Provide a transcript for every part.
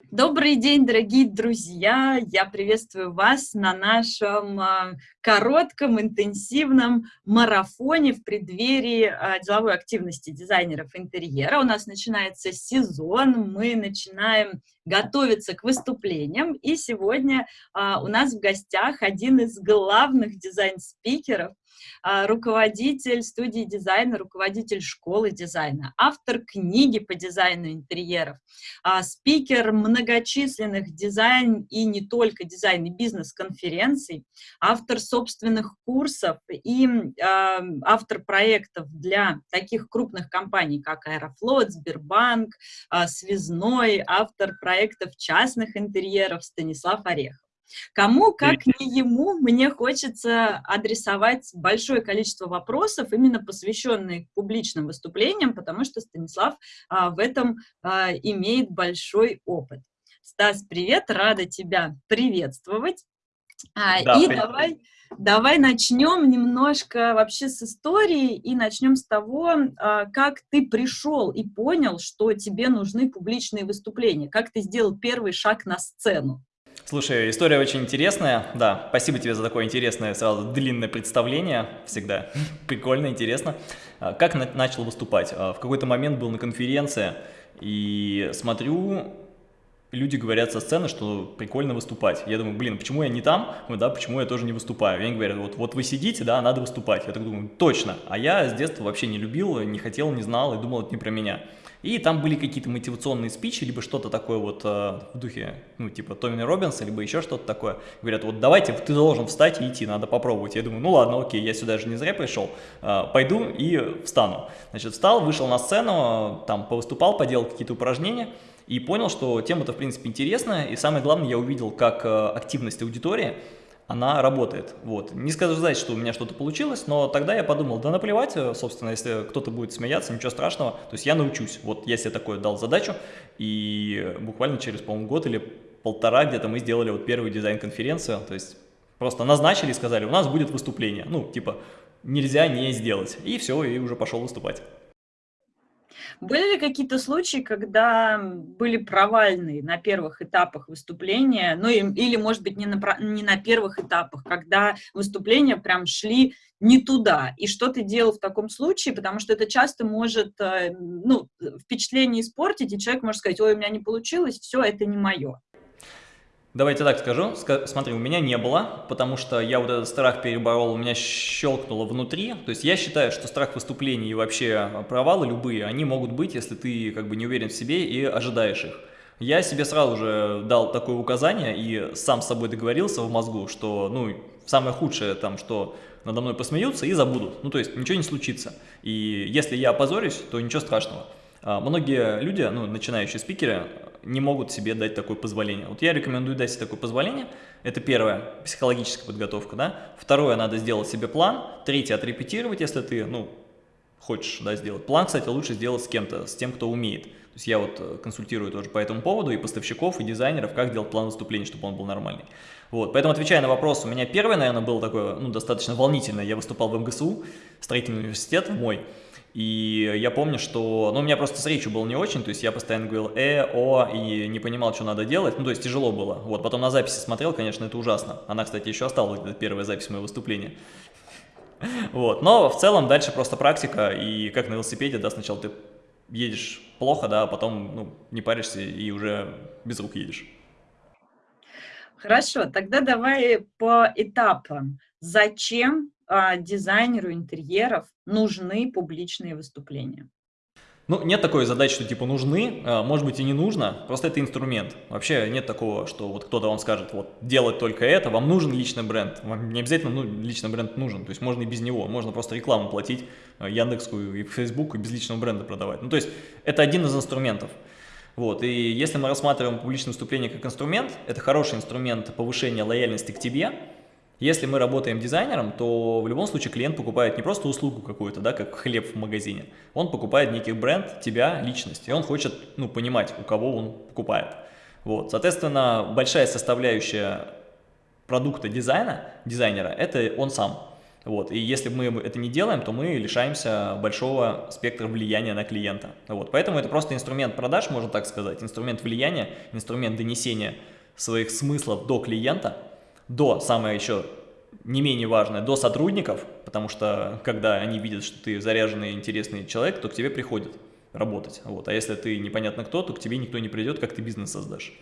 Добрый день, дорогие друзья! Я приветствую вас на нашем а, коротком, интенсивном марафоне в преддверии а, деловой активности дизайнеров интерьера. У нас начинается сезон, мы начинаем готовиться к выступлениям, и сегодня а, у нас в гостях один из главных дизайн-спикеров, руководитель студии дизайна, руководитель школы дизайна, автор книги по дизайну интерьеров, а, спикер многочисленных дизайн и не только дизайн и бизнес-конференций, автор собственных курсов и а, автор проектов для таких крупных компаний, как Аэрофлот, Сбербанк, Связной, автор проектов частных интерьеров Станислав Орехов. Кому, как не ему, мне хочется адресовать большое количество вопросов, именно посвященных публичным выступлениям, потому что Станислав а, в этом а, имеет большой опыт. Стас, привет, рада тебя приветствовать. А, да, и привет. давай, давай начнем немножко вообще с истории и начнем с того, а, как ты пришел и понял, что тебе нужны публичные выступления, как ты сделал первый шаг на сцену. Слушай, история очень интересная. Да, спасибо тебе за такое интересное, сразу длинное представление. Всегда прикольно, интересно. А, как на начал выступать? А, в какой-то момент был на конференции и смотрю, люди говорят со сцены, что прикольно выступать. Я думаю, блин, почему я не там? Да, почему я тоже не выступаю? И они говорят, вот, вот вы сидите, да, надо выступать. Я так думаю, точно. А я с детства вообще не любил, не хотел, не знал и думал, это не про меня. И там были какие-то мотивационные спичи, либо что-то такое вот э, в духе, ну, типа Томми Робинса, либо еще что-то такое. Говорят, вот давайте, ты должен встать и идти, надо попробовать. Я думаю, ну ладно, окей, я сюда же не зря пришел, э, пойду и встану. Значит, встал, вышел на сцену, там повыступал, поделал какие-то упражнения и понял, что тема-то, в принципе, интересная. И самое главное, я увидел, как э, активность аудитории – она работает. Вот. Не сказать, что у меня что-то получилось, но тогда я подумал, да наплевать, э, собственно, если кто-то будет смеяться, ничего страшного, то есть я научусь. Вот я себе такое дал задачу, и буквально через, по-моему, год или полтора где-то мы сделали вот первую дизайн-конференцию, то есть просто назначили и сказали, у нас будет выступление, ну, типа, нельзя не сделать, и все, и уже пошел выступать. Были ли какие-то случаи, когда были провальные на первых этапах выступления, ну или, может быть, не на, не на первых этапах, когда выступления прям шли не туда. И что ты делал в таком случае? Потому что это часто может э, ну, впечатление испортить, и человек может сказать, ой, у меня не получилось, все, это не мое. Давайте так скажу. Смотри, у меня не было, потому что я вот этот страх переборол, у меня щелкнуло внутри. То есть я считаю, что страх выступлений и вообще провалы любые, они могут быть, если ты как бы не уверен в себе и ожидаешь их. Я себе сразу же дал такое указание и сам с собой договорился в мозгу, что ну самое худшее там, что надо мной посмеются и забудут. Ну то есть ничего не случится. И если я опозорюсь, то ничего страшного. А, многие люди, ну, начинающие спикеры, не могут себе дать такое позволение. Вот я рекомендую дать себе такое позволение. Это первое, психологическая подготовка, да. Второе, надо сделать себе план. Третье, отрепетировать, если ты, ну, хочешь, да, сделать. План, кстати, лучше сделать с кем-то, с тем, кто умеет. То есть я вот э, консультирую тоже по этому поводу и поставщиков, и дизайнеров, как делать план выступления, чтобы он был нормальный. Вот, поэтому, отвечая на вопрос, у меня первое, наверное, было такое, ну, достаточно волнительное. Я выступал в МГСУ, строительный университет мой, и я помню, что, ну, у меня просто с речью было не очень, то есть я постоянно говорил «э», «о» и не понимал, что надо делать, ну, то есть тяжело было. Вот, потом на записи смотрел, конечно, это ужасно. Она, кстати, еще осталась, где первая запись моего выступления. Вот, но в целом дальше просто практика, и как на велосипеде, да, сначала ты едешь плохо, да, а потом, ну, не паришься и уже без рук едешь. Хорошо, тогда давай по этапам. Зачем дизайнеру интерьеров нужны публичные выступления? Ну, нет такой задачи, что типа нужны, а, может быть и не нужно, просто это инструмент. Вообще нет такого, что вот кто-то вам скажет, вот делать только это, вам нужен личный бренд. Вам не обязательно ну, личный бренд нужен, то есть можно и без него, можно просто рекламу платить а, Яндекскую и Facebook и без личного бренда продавать. Ну, то есть это один из инструментов. Вот, и если мы рассматриваем публичное выступление как инструмент, это хороший инструмент повышения лояльности к тебе, если мы работаем дизайнером, то в любом случае клиент покупает не просто услугу какую-то, да, как хлеб в магазине, он покупает некий бренд, тебя, личность, и он хочет ну, понимать, у кого он покупает. Вот. Соответственно, большая составляющая продукта дизайна, дизайнера, это он сам. Вот. И если мы это не делаем, то мы лишаемся большого спектра влияния на клиента. Вот. Поэтому это просто инструмент продаж, можно так сказать, инструмент влияния, инструмент донесения своих смыслов до клиента, до, самое еще не менее важное, до сотрудников, потому что когда они видят, что ты заряженный, интересный человек, то к тебе приходят работать. Вот. А если ты непонятно кто, то к тебе никто не придет, как ты бизнес создашь.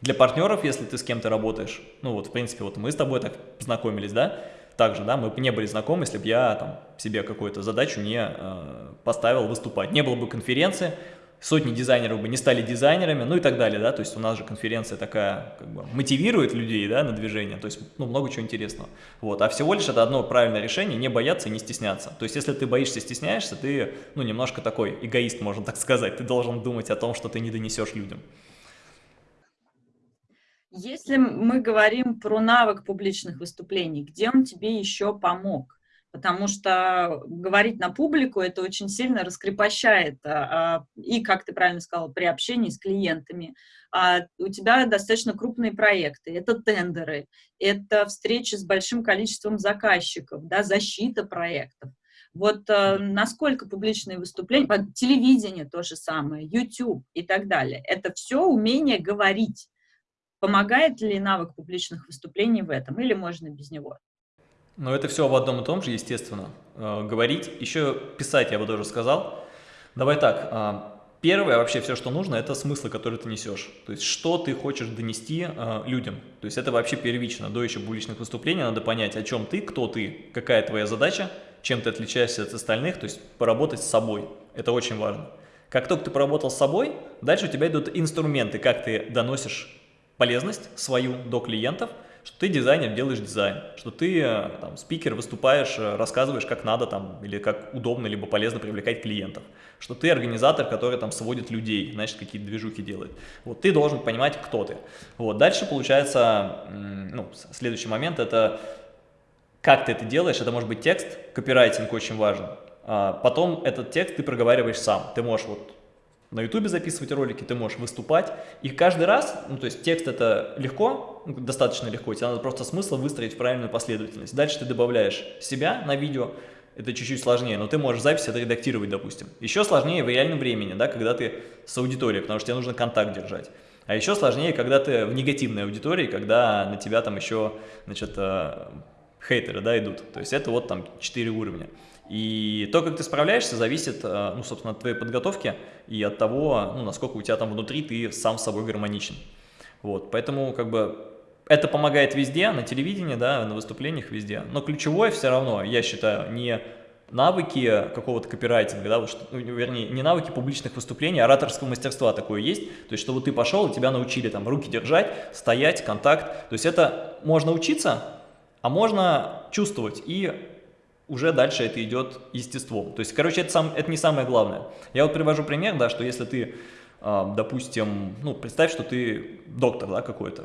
Для партнеров, если ты с кем-то работаешь, ну вот, в принципе, вот мы с тобой так познакомились, да, также, да, мы бы не были знакомы, если бы я там себе какую-то задачу не э, поставил выступать. Не было бы конференции, сотни дизайнеров бы не стали дизайнерами, ну и так далее, да, то есть у нас же конференция такая, как бы, мотивирует людей, да, на движение, то есть, ну, много чего интересного, вот, а всего лишь это одно правильное решение, не бояться и не стесняться, то есть, если ты боишься, стесняешься, ты, ну, немножко такой эгоист, можно так сказать, ты должен думать о том, что ты не донесешь людям. Если мы говорим про навык публичных выступлений, где он тебе еще помог? Потому что говорить на публику это очень сильно раскрепощает. А, а, и, как ты правильно сказала, при общении с клиентами. А у тебя достаточно крупные проекты, это тендеры, это встречи с большим количеством заказчиков, да, защита проектов. Вот э, насколько публичные выступления, телевидение то же самое, YouTube и так далее, это все умение говорить. Помогает ли навык публичных выступлений в этом или можно без него? Но это все в одном и том же, естественно. Э, говорить, еще писать я бы тоже сказал. Давай так, э, первое вообще все, что нужно, это смыслы, которые ты несешь. То есть, что ты хочешь донести э, людям. То есть, это вообще первично. До еще публичных выступлений надо понять, о чем ты, кто ты, какая твоя задача, чем ты отличаешься от остальных, то есть, поработать с собой. Это очень важно. Как только ты поработал с собой, дальше у тебя идут инструменты, как ты доносишь полезность свою до клиентов – что ты дизайнер, делаешь дизайн, что ты э, там, спикер, выступаешь, э, рассказываешь, как надо там, или как удобно, либо полезно привлекать клиентов, что ты организатор, который там сводит людей, значит, какие-то движухи делает. Вот ты должен понимать, кто ты. Вот, дальше получается, ну, следующий момент, это как ты это делаешь, это может быть текст, копирайтинг очень важен, а потом этот текст ты проговариваешь сам, ты можешь вот на ютубе записывать ролики, ты можешь выступать. И каждый раз, ну то есть текст это легко, достаточно легко, тебе надо просто смысл выстроить в правильную последовательность. Дальше ты добавляешь себя на видео, это чуть-чуть сложнее, но ты можешь запись отредактировать, допустим. Еще сложнее в реальном времени, да, когда ты с аудиторией, потому что тебе нужно контакт держать. А еще сложнее, когда ты в негативной аудитории, когда на тебя там еще, значит, э, хейтеры, да, идут. То есть это вот там 4 уровня. И то, как ты справляешься, зависит, э, ну, собственно, от твоей подготовки и от того, ну, насколько у тебя там внутри ты сам с собой гармоничен. Вот, поэтому, как бы, это помогает везде, на телевидении, да, на выступлениях везде. Но ключевое все равно, я считаю, не навыки какого-то копирайтинга, да, ну, вернее, не навыки публичных выступлений, а ораторского мастерства такое есть, то есть, чтобы ты пошел, тебя научили там руки держать, стоять, контакт, то есть это можно учиться, а можно чувствовать и уже дальше это идет естеством. То есть, короче, это, сам, это не самое главное. Я вот привожу пример, да, что если ты, э, допустим, ну, представь, что ты доктор, да, какой-то,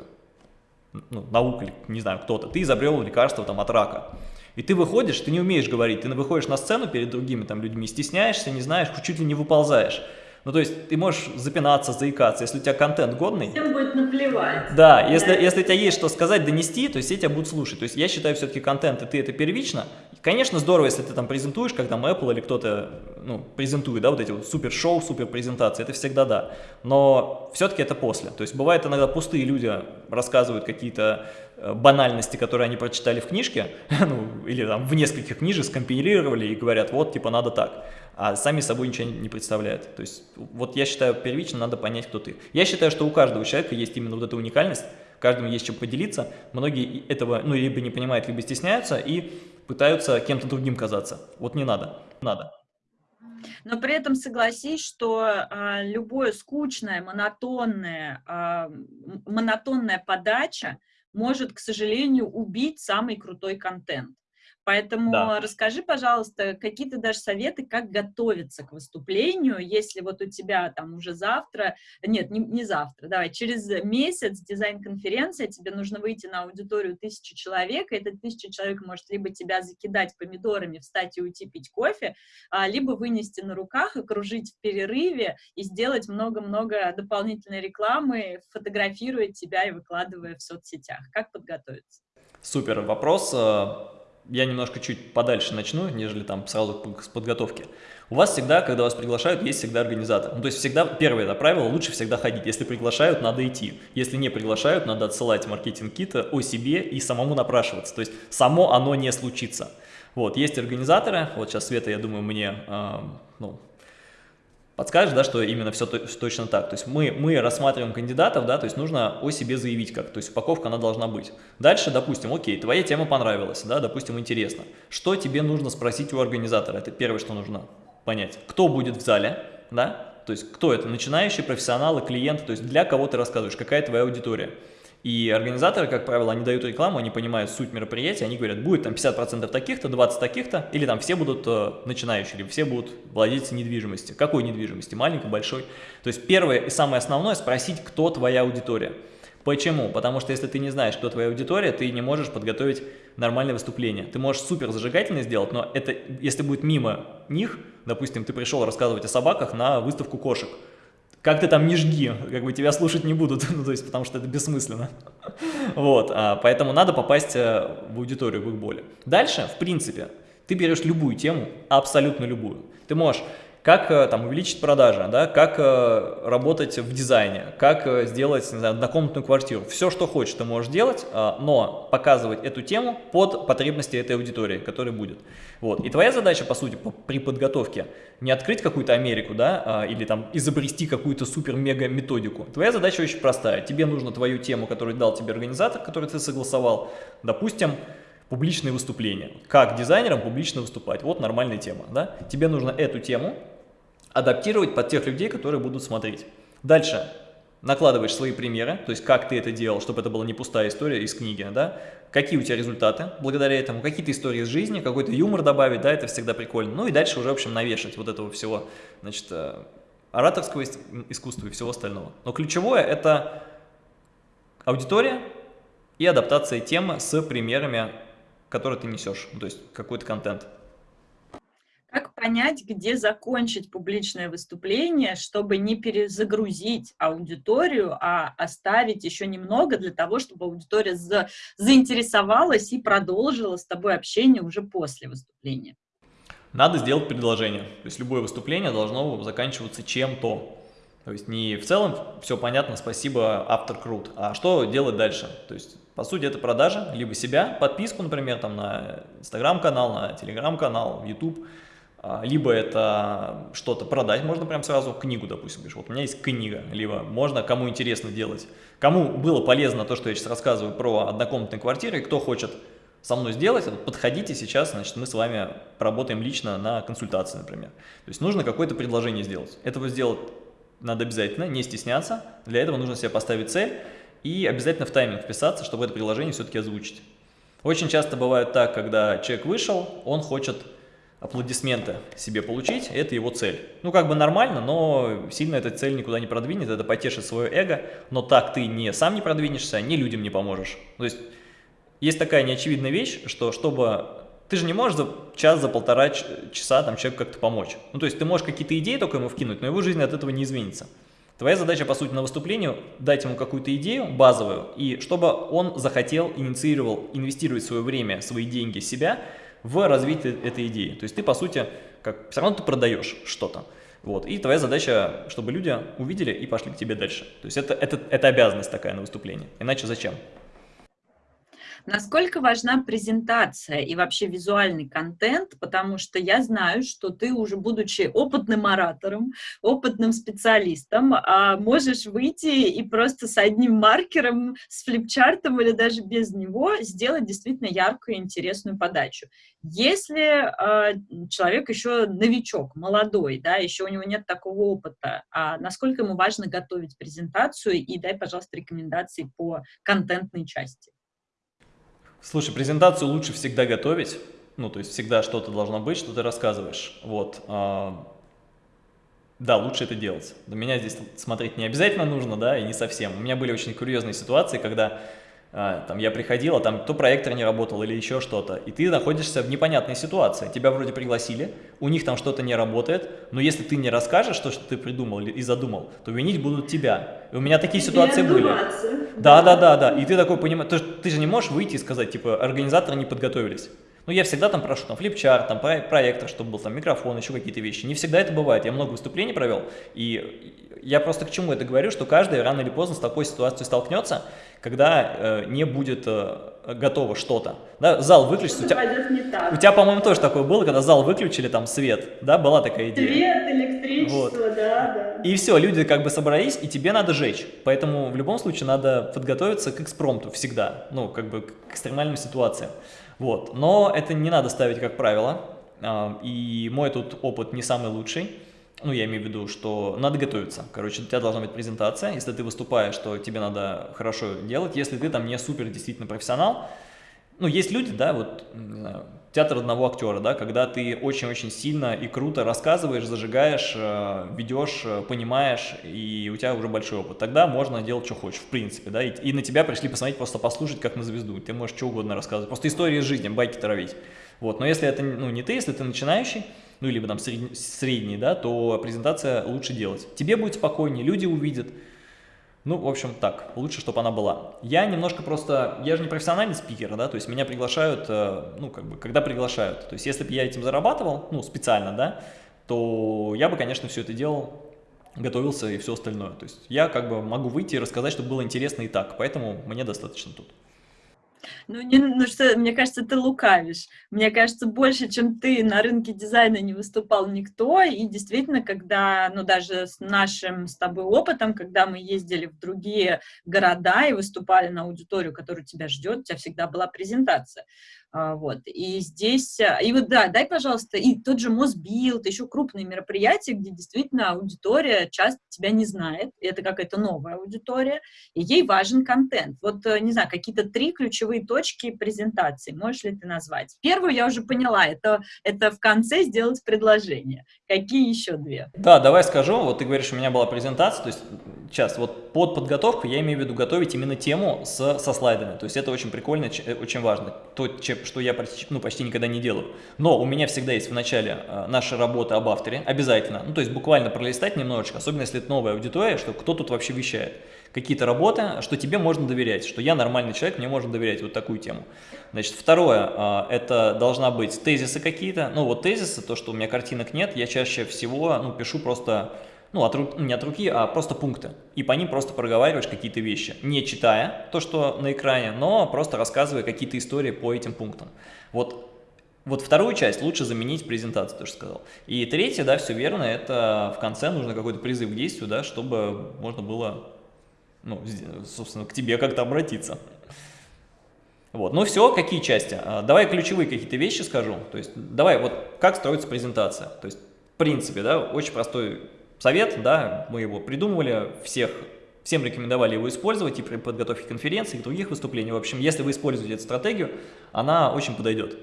ну, наука, не знаю, кто-то, ты изобрел лекарство там от рака. И ты выходишь, ты не умеешь говорить, ты выходишь на сцену перед другими там людьми, стесняешься, не знаешь, чуть ли не выползаешь. Ну, то есть ты можешь запинаться, заикаться, если у тебя контент годный. Всем будет наплевать. Да, если, если у тебя есть что сказать, донести, то есть все тебя будут слушать. То есть я считаю, все-таки контент, и ты это первично. Конечно, здорово, если ты там презентуешь, как там Apple или кто-то, ну, презентует, да, вот эти вот супер шоу, супер презентации, это всегда да. Но все-таки это после. То есть бывает иногда пустые люди рассказывают какие-то э, банальности, которые они прочитали в книжке, ну, или там в нескольких книжек скомпилировали и говорят, вот, типа, надо так а сами собой ничего не представляют. То есть вот я считаю, первично надо понять, кто ты. Я считаю, что у каждого человека есть именно вот эта уникальность, каждому есть чем поделиться. Многие этого ну, либо не понимают, либо стесняются и пытаются кем-то другим казаться. Вот не надо, надо. Но при этом согласись, что а, любое скучное, монотонное, а, монотонная подача может, к сожалению, убить самый крутой контент. Поэтому да. расскажи, пожалуйста, какие-то даже советы, как готовиться к выступлению, если вот у тебя там уже завтра, нет, не, не завтра, давай, через месяц дизайн-конференция, тебе нужно выйти на аудиторию тысячи человек, и эта тысяча человек может либо тебя закидать помидорами, встать и уйти пить кофе, а, либо вынести на руках, окружить в перерыве и сделать много-много дополнительной рекламы, фотографируя тебя и выкладывая в соцсетях. Как подготовиться? Супер вопрос. Я немножко чуть подальше начну, нежели там сразу с подготовки. У вас всегда, когда вас приглашают, есть всегда организатор. Ну, то есть всегда, первое это правило, лучше всегда ходить. Если приглашают, надо идти. Если не приглашают, надо отсылать маркетинг-кита о себе и самому напрашиваться. То есть само оно не случится. Вот, есть организаторы, вот сейчас Света, я думаю, мне, э, ну, подскажешь, да, что именно все точно так. То есть мы, мы рассматриваем кандидатов, да, то есть нужно о себе заявить как, то есть упаковка она должна быть. Дальше, допустим, окей, твоя тема понравилась, да, допустим, интересно. Что тебе нужно спросить у организатора? Это первое, что нужно понять. Кто будет в зале, да, то есть кто это, начинающие, профессионалы, клиенты, то есть для кого ты рассказываешь, какая твоя аудитория. И организаторы, как правило, они дают рекламу, они понимают суть мероприятия, они говорят, будет там 50% таких-то, 20 таких-то, или там все будут э, начинающие, или все будут владельцы недвижимости. Какой недвижимости? Маленькой, большой? То есть первое и самое основное спросить, кто твоя аудитория. Почему? Потому что если ты не знаешь, кто твоя аудитория, ты не можешь подготовить нормальное выступление. Ты можешь супер зажигательно сделать, но это, если будет мимо них, допустим, ты пришел рассказывать о собаках на выставку кошек, как ты там не жги, как бы тебя слушать не будут, ну, то есть, потому что это бессмысленно. Вот, а, поэтому надо попасть э, в аудиторию, в их боли. Дальше, в принципе, ты берешь любую тему, абсолютно любую. Ты можешь как э, там увеличить продажи, да, как э, работать в дизайне, как э, сделать не знаю, однокомнатную квартиру. Все, что хочешь, ты можешь делать, но показывать эту тему под потребности этой аудитории, которая будет. Вот. И твоя задача, по сути, при подготовке не открыть какую-то Америку, да, или там изобрести какую-то супер-мега методику. Твоя задача очень простая. Тебе нужно твою тему, которую дал тебе организатор, который ты согласовал, допустим, публичные выступления. Как дизайнерам публично выступать? Вот нормальная тема. Да? Тебе нужно эту тему адаптировать под тех людей, которые будут смотреть. Дальше накладываешь свои примеры, то есть как ты это делал, чтобы это была не пустая история из книги, да, какие у тебя результаты благодаря этому, какие-то истории из жизни, какой-то юмор добавить, да, это всегда прикольно. Ну и дальше уже, в общем, навешать вот этого всего, значит, э, ораторского искусства и всего остального. Но ключевое – это аудитория и адаптация темы с примерами, которые ты несешь, то есть какой-то контент. Как понять, где закончить публичное выступление, чтобы не перезагрузить аудиторию, а оставить еще немного для того, чтобы аудитория за, заинтересовалась и продолжила с тобой общение уже после выступления? Надо сделать предложение. То есть любое выступление должно заканчиваться чем-то. То есть не в целом все понятно, спасибо, автор крут, а что делать дальше? То есть по сути это продажа, либо себя, подписку, например, там на инстаграм-канал, на телеграм-канал, YouTube, а, либо это что-то продать, можно прям сразу книгу, допустим, говоришь, вот у меня есть книга, либо можно, кому интересно делать, кому было полезно то, что я сейчас рассказываю про однокомнатные квартиры, кто хочет со мной сделать, подходите сейчас, значит, мы с вами работаем лично на консультации, например. То есть нужно какое-то предложение сделать. Этого сделать надо обязательно, не стесняться, для этого нужно себе поставить цель и обязательно в тайминг вписаться, чтобы это предложение все-таки озвучить. Очень часто бывает так, когда человек вышел, он хочет аплодисменты себе получить, это его цель. Ну, как бы нормально, но сильно эта цель никуда не продвинет, это потешит свое эго, но так ты не сам не продвинешься, ни людям не поможешь. То есть, есть такая неочевидная вещь, что чтобы... Ты же не можешь за час, за полтора часа там человеку как-то помочь. Ну, то есть, ты можешь какие-то идеи только ему вкинуть, но его жизнь от этого не изменится. Твоя задача, по сути, на выступлении дать ему какую-то идею базовую, и чтобы он захотел, инициировал инвестировать свое время, свои деньги, себя – в развитие этой идеи. То есть ты, по сути, как, все равно ты продаешь что-то. Вот. И твоя задача, чтобы люди увидели и пошли к тебе дальше. То есть это, это, это обязанность такая на выступление. Иначе зачем? Насколько важна презентация и вообще визуальный контент, потому что я знаю, что ты уже, будучи опытным оратором, опытным специалистом, а, можешь выйти и просто с одним маркером, с флипчартом или даже без него сделать действительно яркую и интересную подачу. Если а, человек еще новичок, молодой, да, еще у него нет такого опыта, а насколько ему важно готовить презентацию и дай, пожалуйста, рекомендации по контентной части. Слушай, презентацию лучше всегда готовить, ну, то есть всегда что-то должно быть, что ты рассказываешь, вот. А, да, лучше это делать. До меня здесь смотреть не обязательно нужно, да, и не совсем. У меня были очень курьезные ситуации, когда а, там я приходил, а там то проектор не работал или еще что-то, и ты находишься в непонятной ситуации. Тебя вроде пригласили, у них там что-то не работает, но если ты не расскажешь то, что ты придумал и задумал, то винить будут тебя. И у меня такие ситуации были. Да, да, да, да. И ты такой понимаешь, ты, ты же не можешь выйти и сказать, типа, организаторы не подготовились. Ну, я всегда там прошу, там, флипчарт, там, проектор, чтобы был там микрофон, еще какие-то вещи. Не всегда это бывает. Я много выступлений провел, и я просто к чему это говорю, что каждый рано или поздно с такой ситуацией столкнется, когда э, не будет э, готово что-то. Да, зал выключится. У тебя, у тебя по-моему, тоже такое было, когда зал выключили, там свет, да, была такая идея. Свет, электричество, вот. да, да. И все, люди как бы собрались, и тебе надо жечь. Поэтому в любом случае надо подготовиться к экспромту всегда, ну, как бы к экстремальным ситуациям. Вот. Но это не надо ставить как правило. А, и мой тут опыт не самый лучший. Ну, я имею в виду, что надо готовиться. Короче, у тебя должна быть презентация. Если ты выступаешь, то тебе надо хорошо делать. Если ты там не супер действительно профессионал, ну, есть люди, да, вот, не знаю, театр одного актера, да, когда ты очень-очень сильно и круто рассказываешь, зажигаешь, э, ведешь, э, понимаешь, и у тебя уже большой опыт. Тогда можно делать, что хочешь, в принципе, да, и, и на тебя пришли посмотреть, просто послушать, как на звезду. Ты можешь что угодно рассказывать, просто истории из жизни, байки травить. Вот, но если это, ну, не ты, если ты начинающий, ну, либо там средний, средний, да, то презентация лучше делать. Тебе будет спокойнее, люди увидят, ну, в общем, так, лучше, чтобы она была. Я немножко просто, я же не профессиональный спикер, да, то есть меня приглашают, э, ну, как бы, когда приглашают. То есть если бы я этим зарабатывал, ну, специально, да, то я бы, конечно, все это делал, готовился и все остальное. То есть я как бы могу выйти и рассказать, чтобы было интересно и так, поэтому мне достаточно тут. Ну, не, ну что, мне кажется, ты лукавишь. Мне кажется, больше, чем ты на рынке дизайна не выступал никто. И действительно, когда, ну, даже с нашим с тобой опытом, когда мы ездили в другие города и выступали на аудиторию, которая тебя ждет, у тебя всегда была презентация. А, вот, и здесь, а, и вот, да, дай, пожалуйста, и тот же Мосбилд, еще крупные мероприятия, где действительно аудитория часто тебя не знает, это какая-то новая аудитория, и ей важен контент. Вот, э, не знаю, какие-то три ключевые точки презентации, можешь ли ты назвать? Первую я уже поняла, это, это в конце сделать предложение. Какие еще две? Да, давай скажу, вот ты говоришь, у меня была презентация, то есть сейчас вот под подготовку я имею в виду готовить именно тему с, со слайдами, то есть это очень прикольно, э, очень важно, то, что я ну, почти никогда не делаю. Но у меня всегда есть в начале э, наша работа об авторе, обязательно, ну то есть буквально пролистать немножечко, особенно если это новая аудитория, что кто тут вообще вещает. Какие-то работы, что тебе можно доверять, что я нормальный человек, мне можно доверять, вот такую тему. Значит, второе, а, это должна быть тезисы какие-то, ну вот тезисы, то, что у меня картинок нет, я чаще всего ну, пишу просто, ну от руки, не от руки, а просто пункты, и по ним просто проговариваешь какие-то вещи, не читая то, что на экране, но просто рассказывая какие-то истории по этим пунктам. Вот вот вторую часть лучше заменить презентацию, тоже сказал. И третье, да, все верно, это в конце нужно какой-то призыв к действию, да, чтобы можно было ну, собственно, к тебе как-то обратиться. Вот, ну все, какие части? А, давай ключевые какие-то вещи скажу. То есть, давай, вот как строится презентация. То есть, в принципе, да, очень простой совет, да, мы его придумывали, всех, всем рекомендовали его использовать и при подготовке конференций, и других выступлений. В общем, если вы используете эту стратегию, она очень подойдет.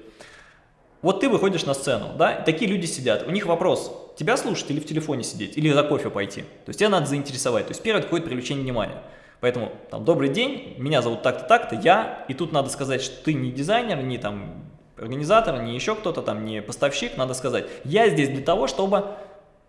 Вот ты выходишь на сцену, да, такие люди сидят, у них вопрос, тебя слушать или в телефоне сидеть, или за кофе пойти. То есть тебя надо заинтересовать, то есть первое какое-то привлечение внимания. Поэтому, там, добрый день, меня зовут так-то, так-то, я, и тут надо сказать, что ты не дизайнер, не там организатор, не еще кто-то там, не поставщик, надо сказать, я здесь для того, чтобы,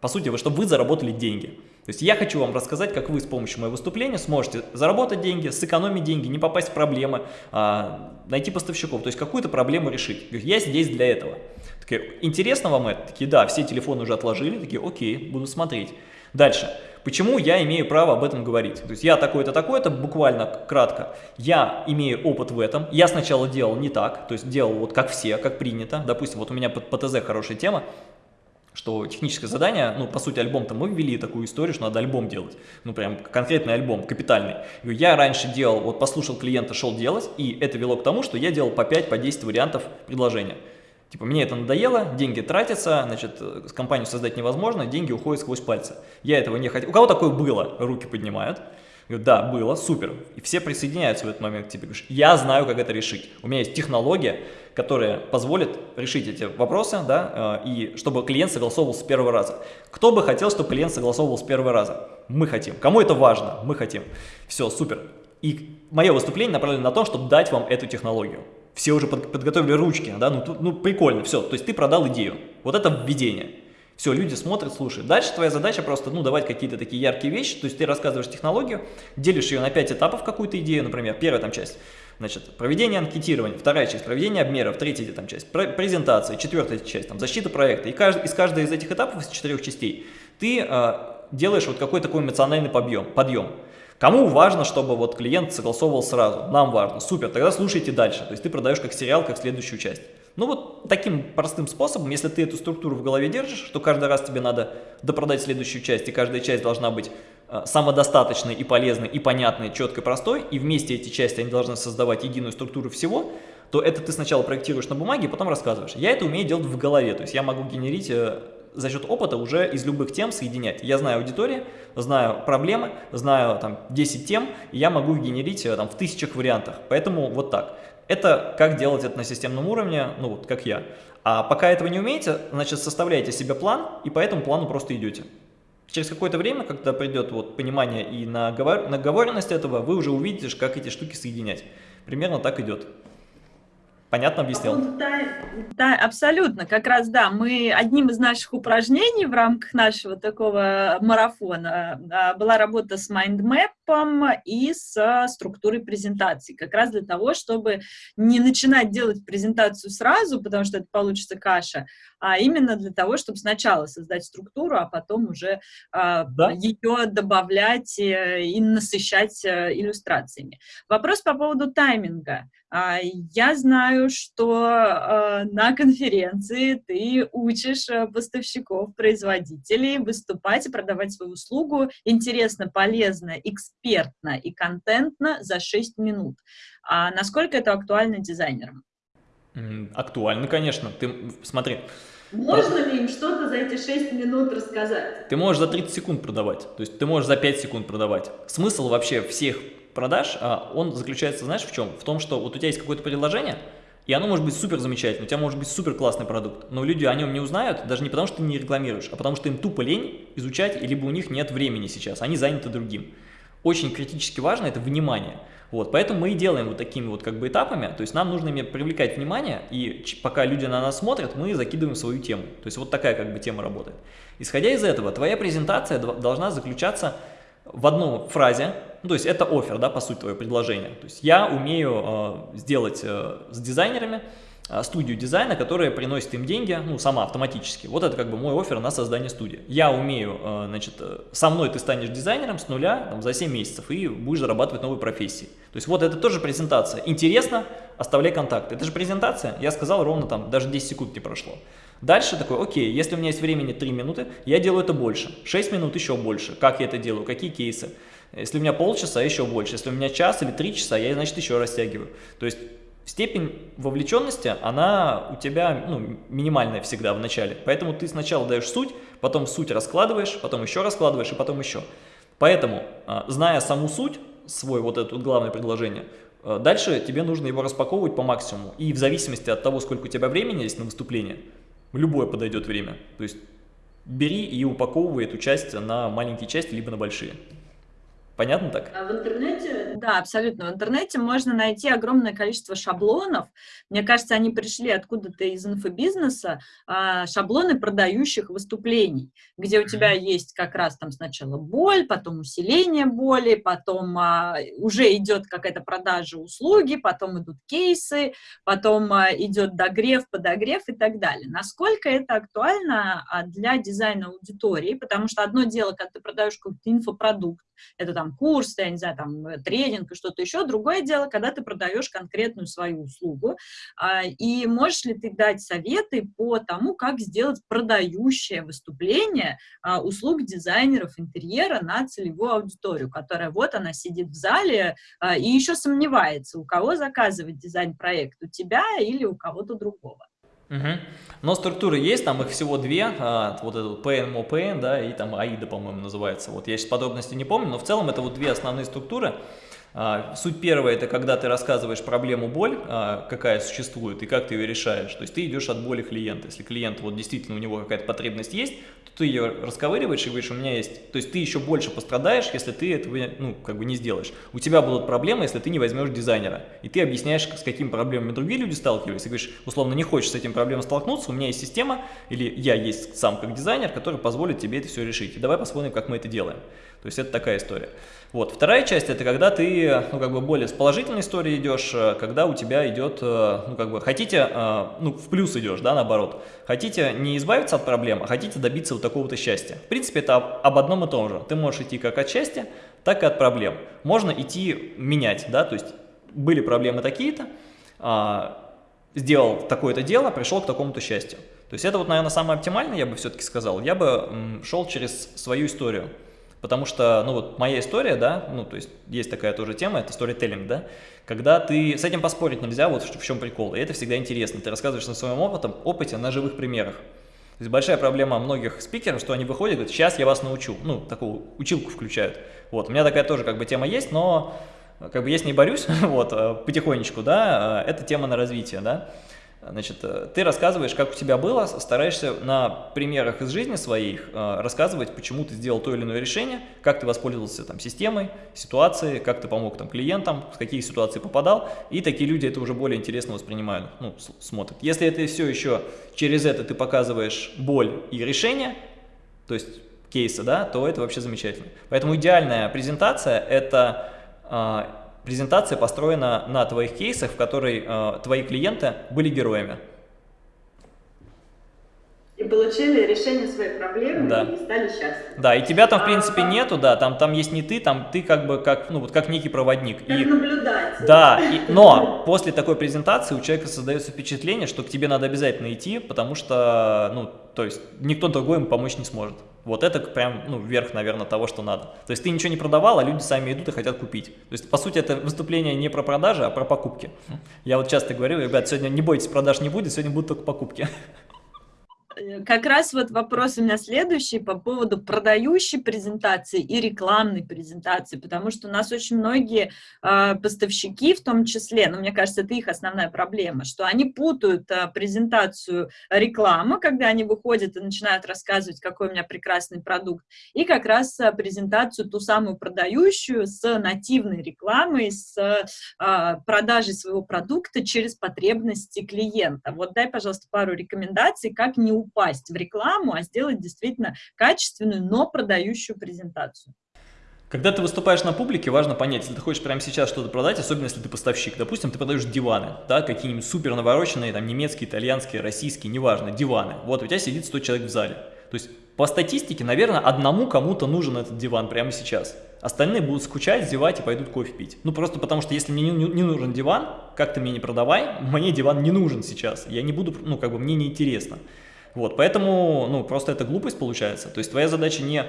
по сути, чтобы вы заработали деньги. То есть я хочу вам рассказать, как вы с помощью моего выступления сможете заработать деньги, сэкономить деньги, не попасть в проблемы, а, найти поставщиков, то есть какую-то проблему решить. Я здесь для этого. Такие, интересно вам это? Такие, да, все телефоны уже отложили, такие, окей, буду смотреть. Дальше. Почему я имею право об этом говорить? То есть я такой-то, такой-то, буквально кратко. Я имею опыт в этом. Я сначала делал не так, то есть делал вот как все, как принято. Допустим, вот у меня под ПТЗ хорошая тема что техническое задание, ну, по сути, альбом-то мы ввели такую историю, что надо альбом делать. Ну, прям конкретный альбом, капитальный. Я раньше делал, вот послушал клиента, шел делать, и это вело к тому, что я делал по 5, по 10 вариантов предложения. Типа, мне это надоело, деньги тратятся, значит, компанию создать невозможно, деньги уходят сквозь пальцы. Я этого не хотел. У кого такое было? Руки поднимают. Говорю, да, было, супер. И все присоединяются в этот момент к тебе. Говоришь, я знаю, как это решить. У меня есть технология, которая позволит решить эти вопросы, да, э, и чтобы клиент согласовывал с первого раза. Кто бы хотел, чтобы клиент согласовывал с первого раза? Мы хотим. Кому это важно? Мы хотим. Все, супер. И мое выступление направлено на то, чтобы дать вам эту технологию. Все уже под, подготовили ручки, да, ну, ну прикольно, все. То есть ты продал идею. Вот это введение. Все, люди смотрят, слушают. Дальше твоя задача просто, ну, давать какие-то такие яркие вещи. То есть ты рассказываешь технологию, делишь ее на 5 этапов, какую-то идею, например, первая там часть. Значит, проведение анкетирования, вторая часть, проведение обмеров, третья там, часть, презентации, четвертая часть, там, защита проекта. И кажд, из каждой из этих этапов, из четырех частей, ты э, делаешь вот какой-то такой эмоциональный подъем. подъем. Кому важно, чтобы вот клиент согласовывал сразу? Нам важно. Супер, тогда слушайте дальше. То есть ты продаешь как сериал, как следующую часть. Ну вот таким простым способом, если ты эту структуру в голове держишь, что каждый раз тебе надо допродать следующую часть, и каждая часть должна быть Э, самодостаточной и полезной, и понятной, четкой, простой, и вместе эти части, они должны создавать единую структуру всего, то это ты сначала проектируешь на бумаге, потом рассказываешь. Я это умею делать в голове, то есть я могу генерить э, за счет опыта уже из любых тем соединять. Я знаю аудиторию, знаю проблемы, знаю там 10 тем, и я могу генерить э, там в тысячах вариантах. Поэтому вот так. Это как делать это на системном уровне, ну вот как я. А пока этого не умеете, значит составляйте себе план, и по этому плану просто идете. Через какое-то время, когда придет вот понимание и наговоренность этого, вы уже увидите, как эти штуки соединять. Примерно так идет. Понятно объяснил? Да, да, абсолютно. Как раз, да, мы одним из наших упражнений в рамках нашего такого марафона а, была работа с майндмэпом и с структурой презентации. Как раз для того, чтобы не начинать делать презентацию сразу, потому что это получится каша, а именно для того, чтобы сначала создать структуру, а потом уже а, да? ее добавлять э, и насыщать э, иллюстрациями. Вопрос по поводу тайминга. А, я знаю, что а, на конференции ты учишь поставщиков, производителей выступать и продавать свою услугу интересно, полезно, экспертно и контентно за 6 минут. А насколько это актуально дизайнерам? Актуально, конечно. Ты смотри. Можно ли им что-то за эти 6 минут рассказать? Ты можешь за 30 секунд продавать, то есть ты можешь за 5 секунд продавать. Смысл вообще всех продаж, а, он заключается, знаешь, в чем? В том, что вот у тебя есть какое-то предложение, и оно может быть супер замечательным, у тебя может быть супер классный продукт, но люди о нем не узнают, даже не потому, что ты не рекламируешь, а потому, что им тупо лень изучать, либо у них нет времени сейчас, они заняты другим. Очень критически важно это внимание. Вот, поэтому мы и делаем вот такими вот как бы этапами, то есть нам нужно привлекать внимание, и пока люди на нас смотрят, мы закидываем свою тему. То есть вот такая как бы тема работает. Исходя из этого, твоя презентация должна заключаться в одной фразе, ну, то есть это офер, да, по сути, твое предложение. То есть я умею э, сделать э, с дизайнерами студию дизайна, которая приносит им деньги, ну, сама автоматически. Вот это как бы мой офер на создание студии. Я умею, э, значит, э, со мной ты станешь дизайнером с нуля там, за 7 месяцев и будешь зарабатывать новые профессии. То есть вот это тоже презентация. Интересно, оставляй контакты. Это же презентация, я сказал ровно там, даже 10 секунд не прошло. Дальше такой, окей, если у меня есть времени 3 минуты, я делаю это больше. 6 минут еще больше. Как я это делаю, какие кейсы. Если у меня полчаса, еще больше. Если у меня час или 3 часа, я, значит, еще растягиваю. То есть степень вовлеченности, она у тебя ну, минимальная всегда в начале. Поэтому ты сначала даешь суть, потом суть раскладываешь, потом еще раскладываешь и потом еще. Поэтому, а, зная саму суть, свой вот это главное предложение, а, дальше тебе нужно его распаковывать по максимуму. И в зависимости от того, сколько у тебя времени есть на выступление, любое подойдет время. То есть бери и упаковывай эту часть на маленькие части, либо на большие. Понятно так? А в интернете, да, абсолютно. В интернете можно найти огромное количество шаблонов. Мне кажется, они пришли откуда-то из инфобизнеса, а, шаблоны продающих выступлений, где у тебя есть как раз там сначала боль, потом усиление боли, потом а, уже идет какая-то продажа услуги, потом идут кейсы, потом идет догрев, подогрев и так далее. Насколько это актуально для дизайна аудитории? Потому что одно дело, когда ты продаешь какой-то инфопродукт, это там курс, я не знаю, там э, тренинг и что-то еще. Другое дело, когда ты продаешь конкретную свою услугу, а, и можешь ли ты дать советы по тому, как сделать продающее выступление а, услуг дизайнеров интерьера на целевую аудиторию, которая вот она сидит в зале а, и еще сомневается, у кого заказывать дизайн-проект, у тебя или у кого-то другого. Угу. Но структуры есть, там их всего две, а, вот это PN, MOPN, да, и там AIDA, по-моему, называется. Вот я сейчас подробности не помню, но в целом это вот две основные структуры. А, суть первая – это когда ты рассказываешь проблему боль, а, какая существует, и как ты ее решаешь. То есть ты идешь от боли клиента. Если клиент вот действительно у него какая-то потребность есть, ты ее расковыриваешь и говоришь, у меня есть, то есть ты еще больше пострадаешь, если ты этого, ну, как бы не сделаешь. У тебя будут проблемы, если ты не возьмешь дизайнера, и ты объясняешь, с какими проблемами другие люди сталкиваются, и говоришь, условно, не хочешь с этим проблемой столкнуться, у меня есть система, или я есть сам как дизайнер, который позволит тебе это все решить, и давай посмотрим, как мы это делаем. То есть это такая история. Вот. Вторая часть – это когда ты, ну, как бы более с положительной историей идешь, э, когда у тебя идет, э, ну, как бы, хотите, э, ну, в плюс идешь, да, наоборот. Хотите не избавиться от проблем, а хотите добиться вот такого-то счастья. В принципе, это об, об одном и том же. Ты можешь идти как от счастья, так и от проблем. Можно идти менять, да, то есть были проблемы такие-то, а, сделал такое-то дело, пришел к такому-то счастью. То есть это вот, наверное, самое оптимальное, я бы все-таки сказал. Я бы шел через свою историю. Потому что, ну вот моя история, да, ну то есть есть такая тоже тема, это storytelling, да, когда ты, с этим поспорить нельзя, вот в чем прикол, и это всегда интересно, ты рассказываешь на своем опытом, опыте на живых примерах. То есть большая проблема многих спикеров, что они выходят и говорят, сейчас я вас научу, ну такую училку включают. Вот, у меня такая тоже как бы тема есть, но как бы я с ней борюсь, вот, э, потихонечку, да, э, это тема на развитие, да. Значит, э, ты рассказываешь, как у тебя было, стараешься на примерах из жизни своих э, рассказывать, почему ты сделал то или иное решение, как ты воспользовался там, системой, ситуацией, как ты помог там, клиентам, в какие ситуации попадал, и такие люди это уже более интересно воспринимают, ну, смотрят. Если это все еще через это ты показываешь боль и решение, то есть кейсы, да, то это вообще замечательно. Поэтому идеальная презентация – это э, презентация построена на твоих кейсах, в которой э, твои клиенты были героями. И получили решение своей проблемы да. и стали счастливы. Да, и тебя там в принципе а, нету, да, там, там есть не ты, там ты как бы как, ну, вот как некий проводник. Как и, наблюдатель. Да, и, но после такой презентации у человека создается впечатление, что к тебе надо обязательно идти, потому что, ну, то есть никто другой ему помочь не сможет. Вот это прям, ну, верх, наверное, того, что надо. То есть ты ничего не продавал, а люди сами идут и хотят купить. То есть, по сути, это выступление не про продажи, а про покупки. Я вот часто говорю, ребят, сегодня не бойтесь, продаж не будет, сегодня будут только покупки. Э, как раз вот вопрос у меня следующий по поводу продающей презентации и рекламной презентации, потому что у нас очень многие э, поставщики, в том числе, но ну, мне кажется, это их основная проблема, что они путают э, презентацию рекламы, когда они выходят и начинают рассказывать, какой у меня прекрасный продукт, и как раз э, презентацию ту самую продающую с нативной рекламой, с э, продажей своего продукта через потребности клиента. Вот дай, пожалуйста, пару рекомендаций, как не упасть в рекламу, а сделать действительно качественную, но продающую презентацию. Когда ты выступаешь на публике, важно понять, если ты хочешь прямо сейчас что-то продать, особенно если ты поставщик, допустим, ты продаешь диваны, да, какие-нибудь супер навороченные, там, немецкие, итальянские, российские, неважно, диваны. Вот, у тебя сидит 100 человек в зале. То есть, по статистике, наверное, одному кому-то нужен этот диван прямо сейчас. Остальные будут скучать, зевать и пойдут кофе пить. Ну, просто потому что если мне не, не нужен диван, как ты мне не продавай, мне диван не нужен сейчас. Я не буду, ну, как бы, мне не интересно. Вот, поэтому, ну, просто это глупость получается. То есть твоя задача не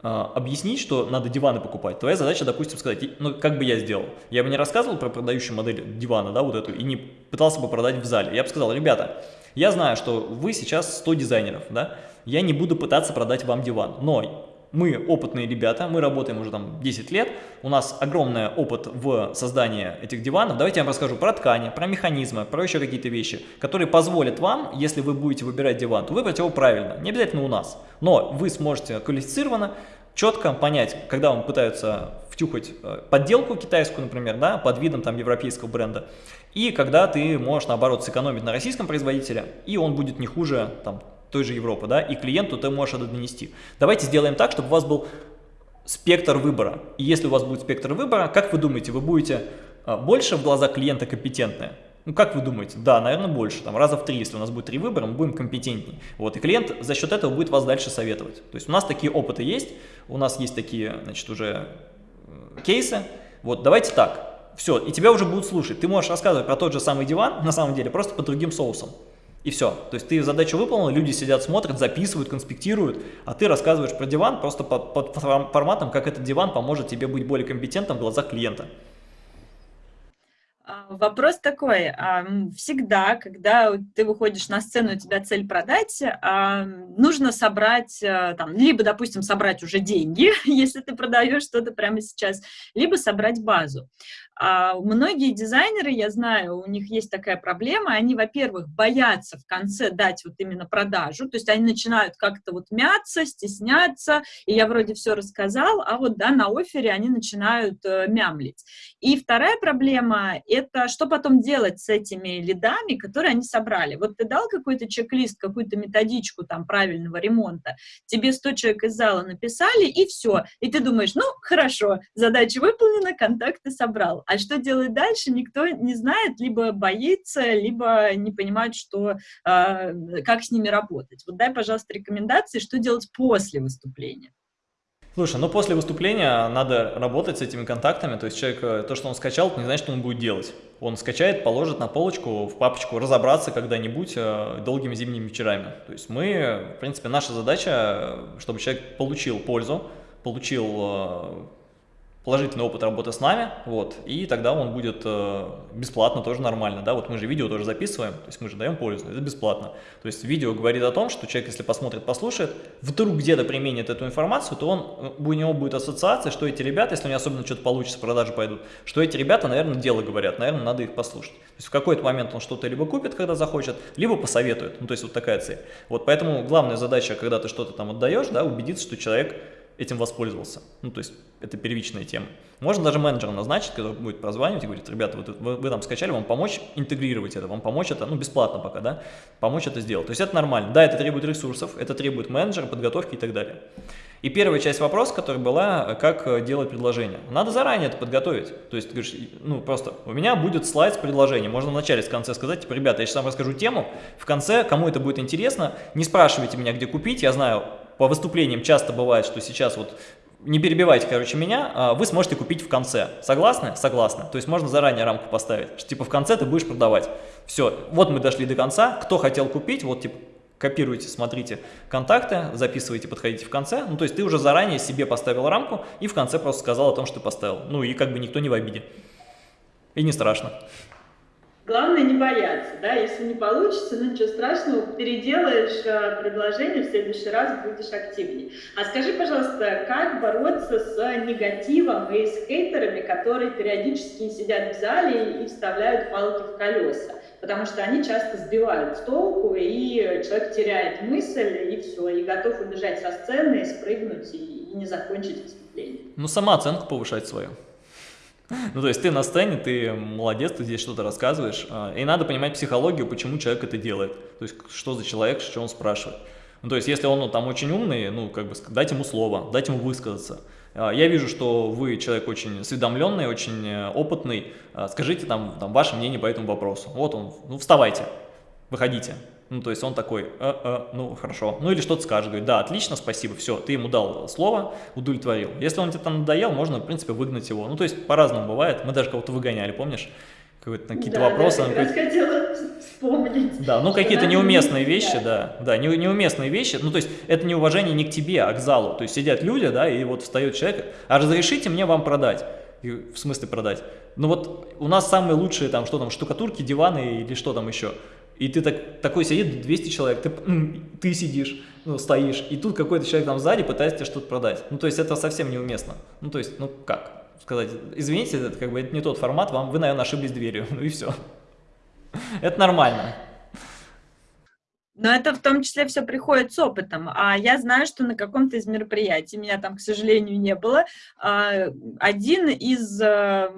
а, объяснить, что надо диваны покупать. Твоя задача, допустим, сказать, ну, как бы я сделал. Я бы не рассказывал про продающую модель дивана, да, вот эту, и не пытался бы продать в зале. Я бы сказал, ребята, я знаю, что вы сейчас 100 дизайнеров, да, я не буду пытаться продать вам диван, но мы опытные ребята, мы работаем уже там 10 лет, у нас огромный опыт в создании этих диванов. Давайте я вам расскажу про ткани, про механизмы, про еще какие-то вещи, которые позволят вам, если вы будете выбирать диван, то выбрать его правильно, не обязательно у нас. Но вы сможете квалифицированно, четко понять, когда вам пытаются втюхать э, подделку китайскую, например, да, под видом там европейского бренда, и когда ты можешь, наоборот, сэкономить на российском производителе, и он будет не хуже там, той же Европы, да, и клиенту ты можешь это донести. Давайте сделаем так, чтобы у вас был спектр выбора. И если у вас будет спектр выбора, как вы думаете, вы будете а, больше в глазах клиента компетентны? Ну, как вы думаете? Да, наверное, больше. Там раза в три, если у нас будет три выбора, мы будем компетентнее. Вот, и клиент за счет этого будет вас дальше советовать. То есть у нас такие опыты есть, у нас есть такие, значит, уже кейсы. Вот, давайте так. Все, и тебя уже будут слушать. Ты можешь рассказывать про тот же самый диван, на самом деле, просто под другим соусом. И все. То есть ты задачу выполнил, люди сидят, смотрят, записывают, конспектируют, а ты рассказываешь про диван просто под, под форматом, как этот диван поможет тебе быть более компетентным в глазах клиента. А, вопрос такой, а, всегда, когда ты выходишь на сцену, у тебя цель продать, а, нужно собрать, там, либо, допустим, собрать уже деньги, если ты продаешь что-то прямо сейчас, либо собрать базу. А многие дизайнеры, я знаю, у них есть такая проблема, они, во-первых, боятся в конце дать вот именно продажу, то есть они начинают как-то вот мяться, стесняться, и я вроде все рассказал, а вот, да, на офере они начинают э, мямлить. И вторая проблема — это что потом делать с этими лидами, которые они собрали. Вот ты дал какой-то чек-лист, какую-то методичку там правильного ремонта, тебе 100 человек из зала написали, и все. И ты думаешь, ну, хорошо, задача выполнена, контакты собрал. А что делать дальше, никто не знает, либо боится, либо не понимает, что, э, как с ними работать. Вот дай, пожалуйста, рекомендации, что делать после выступления. Слушай, ну после выступления надо работать с этими контактами, то есть человек, э, то, что он скачал, не значит, что он будет делать. Он скачает, положит на полочку, в папочку, разобраться когда-нибудь э, долгими зимними вечерами. То есть мы, в принципе, наша задача, э, чтобы человек получил пользу, получил положительный опыт работы с нами, вот, и тогда он будет э, бесплатно, тоже нормально, да, вот мы же видео тоже записываем, то есть мы же даем пользу, это бесплатно. То есть видео говорит о том, что человек, если посмотрит, послушает, вдруг где-то применит эту информацию, то он, у него будет ассоциация, что эти ребята, если у него особенно что-то получится, продажи пойдут, что эти ребята, наверное, дело говорят, наверное, надо их послушать. То есть в какой-то момент он что-то либо купит, когда захочет, либо посоветует, ну то есть вот такая цель. Вот поэтому главная задача, когда ты что-то там отдаешь, да, убедиться, что человек этим воспользовался. Ну, то есть это первичная тема. Можно даже менеджера назначить, который будет прозванивать и говорит, ребята, вы, вы, вы там скачали, вам помочь интегрировать это, вам помочь это, ну, бесплатно пока, да, помочь это сделать. То есть это нормально. Да, это требует ресурсов, это требует менеджера, подготовки и так далее. И первая часть вопроса, которая была, как делать предложение. Надо заранее это подготовить. То есть ты говоришь, ну, просто у меня будет слайд с предложением. Можно в начале, в конце сказать, типа, ребята, я сейчас вам расскажу тему, в конце, кому это будет интересно, не спрашивайте меня, где купить, я знаю, по выступлениям часто бывает, что сейчас вот не перебивайте, короче, меня, а вы сможете купить в конце. Согласны? Согласны. То есть можно заранее рамку поставить, что типа в конце ты будешь продавать. Все, вот мы дошли до конца, кто хотел купить, вот типа копируйте, смотрите контакты, записывайте, подходите в конце. Ну, то есть ты уже заранее себе поставил рамку и в конце просто сказал о том, что ты поставил. Ну, и как бы никто не в обиде. И не страшно. Главное не бояться, да, если не получится, ну ничего страшного, переделаешь э, предложение, в следующий раз будешь активнее. А скажи, пожалуйста, как бороться с негативом и с хейтерами, которые периодически сидят в зале и вставляют палки в колеса? Потому что они часто сбивают с толку, и человек теряет мысль, и все, и готов убежать со сцены, спрыгнуть, и, не закончить выступление. Ну, сама оценку повышать свою. Ну, то есть ты на сцене, ты молодец, ты здесь что-то рассказываешь, а, и надо понимать психологию, почему человек это делает, то есть что за человек, что он спрашивает. Ну, то есть если он ну, там очень умный, ну, как бы дать ему слово, дать ему высказаться. А, я вижу, что вы человек очень осведомленный, очень э, опытный, а, скажите там, там ваше мнение по этому вопросу. Вот он, ну, вставайте, выходите. Ну, то есть он такой, э, э, ну, хорошо. Ну, или что-то скажет, говорит, да, отлично, спасибо, все, ты ему дал слово, удовлетворил. Если он тебе там надоел, можно, в принципе, выгнать его. Ну, то есть по-разному бывает. Мы даже кого-то выгоняли, помнишь? какие-то да, вопросы. Да, я хотела вспомнить. Да, ну какие-то неуместные вещи, да, да, не, неуместные вещи, ну то есть это неуважение не к тебе, а к залу, то есть сидят люди, да, и вот встает человек, а разрешите мне вам продать, и, в смысле продать, ну вот у нас самые лучшие там, что там, штукатурки, диваны или что там еще, и ты так, такой сидит 200 человек, ты, ты сидишь, ну, стоишь, и тут какой-то человек там сзади пытается тебе что-то продать. Ну, то есть это совсем неуместно. Ну, то есть, ну, как сказать, извините, это как бы это не тот формат, вам, вы, наверное, ошиблись дверью, ну и все. Это нормально. Но это в том числе все приходит с опытом. А я знаю, что на каком-то из мероприятий, меня там, к сожалению, не было, а, один из э,